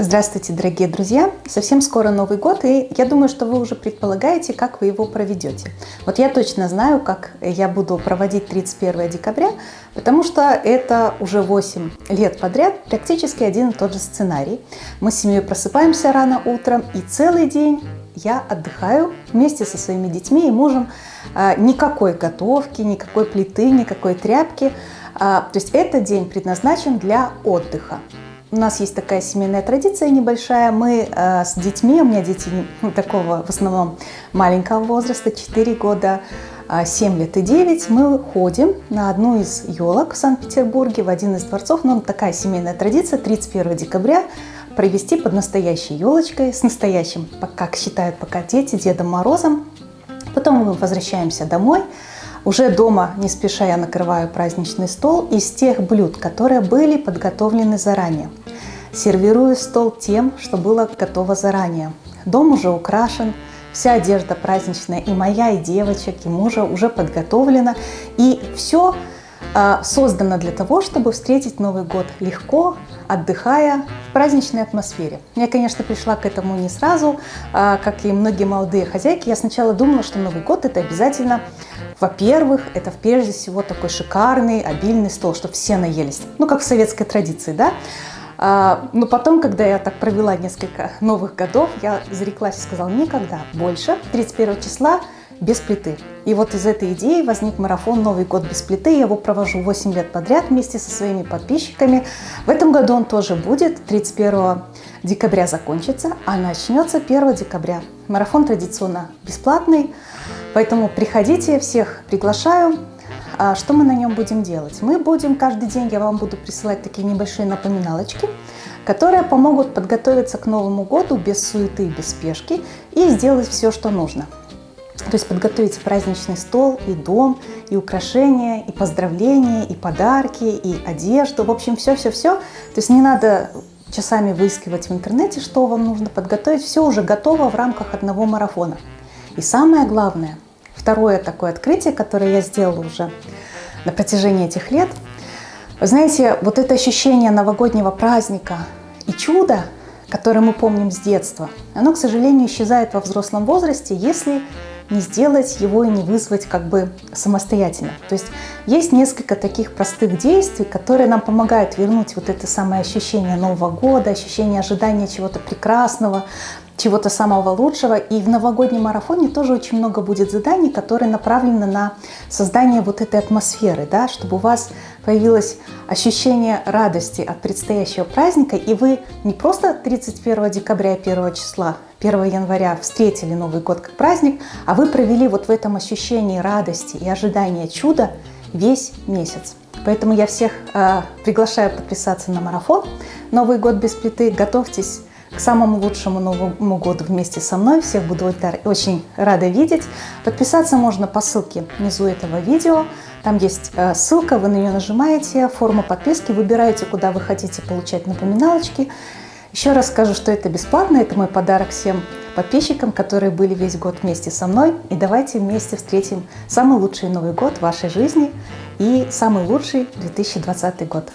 Здравствуйте, дорогие друзья! Совсем скоро Новый год, и я думаю, что вы уже предполагаете, как вы его проведете. Вот я точно знаю, как я буду проводить 31 декабря, потому что это уже 8 лет подряд практически один и тот же сценарий. Мы с семьей просыпаемся рано утром, и целый день я отдыхаю вместе со своими детьми и мужем. А, никакой готовки, никакой плиты, никакой тряпки. А, то есть этот день предназначен для отдыха. У нас есть такая семейная традиция небольшая. Мы э, с детьми, у меня дети такого в основном маленького возраста, 4 года, 7 а, лет и 9, мы ходим на одну из елок в Санкт-Петербурге, в один из дворцов. Ну, такая семейная традиция, 31 декабря провести под настоящей елочкой, с настоящим, как считают пока дети, Дедом Морозом. Потом мы возвращаемся домой. Уже дома не спеша я накрываю праздничный стол из тех блюд, которые были подготовлены заранее. Сервирую стол тем, что было готово заранее. Дом уже украшен, вся одежда праздничная и моя, и девочек, и мужа уже подготовлена. И все а, создано для того, чтобы встретить Новый год легко, отдыхая в праздничной атмосфере. Я, конечно, пришла к этому не сразу, а, как и многие молодые хозяйки. Я сначала думала, что Новый год это обязательно во-первых, это прежде всего такой шикарный, обильный стол, чтобы все наелись. Ну, как в советской традиции, да? А, но потом, когда я так провела несколько новых годов, я зареклась и сказала, никогда больше 31 числа без плиты. И вот из этой идеи возник марафон «Новый год без плиты». Я его провожу 8 лет подряд вместе со своими подписчиками. В этом году он тоже будет. 31 декабря закончится, а начнется 1 декабря. Марафон традиционно бесплатный. Поэтому приходите, всех приглашаю. А что мы на нем будем делать? Мы будем каждый день, я вам буду присылать такие небольшие напоминалочки, которые помогут подготовиться к Новому году без суеты, без спешки и сделать все, что нужно. То есть подготовить праздничный стол, и дом, и украшения, и поздравления, и подарки, и одежду. В общем, все-все-все. То есть не надо часами выискивать в интернете, что вам нужно подготовить. Все уже готово в рамках одного марафона. И самое главное, второе такое открытие, которое я сделала уже на протяжении этих лет, вы знаете, вот это ощущение новогоднего праздника и чуда, которое мы помним с детства, оно, к сожалению, исчезает во взрослом возрасте, если не сделать его и не вызвать как бы самостоятельно. То есть есть несколько таких простых действий, которые нам помогают вернуть вот это самое ощущение Нового года, ощущение ожидания чего-то прекрасного, чего-то самого лучшего. И в новогоднем марафоне тоже очень много будет заданий, которые направлены на создание вот этой атмосферы, да, чтобы у вас появилось ощущение радости от предстоящего праздника, и вы не просто 31 декабря и 1 числа, 1 января встретили Новый год как праздник, а вы провели вот в этом ощущении радости и ожидания чуда весь месяц. Поэтому я всех э, приглашаю подписаться на марафон «Новый год без плиты». Готовьтесь к самому лучшему Новому году вместе со мной. Всех буду очень рада видеть. Подписаться можно по ссылке внизу этого видео. Там есть э, ссылка, вы на нее нажимаете, форма подписки, выбираете, куда вы хотите получать напоминалочки. Еще раз скажу, что это бесплатно, это мой подарок всем подписчикам, которые были весь год вместе со мной. И давайте вместе встретим самый лучший Новый год в вашей жизни и самый лучший 2020 год.